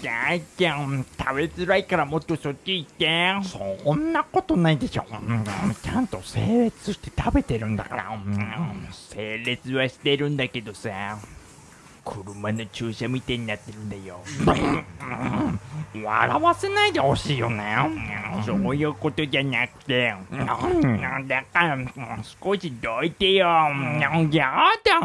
じゃあじゃん食べづらいからもっとそっち行って。そんなことないでしょ、うん。ちゃんと整列して食べてるんだから、うん。整列はしてるんだけどさ。車の駐車みたいになってるんだよ。うん。笑わせないでほしいよね。そういうことじゃなくて。だから少しどいてよ。うん。やだ。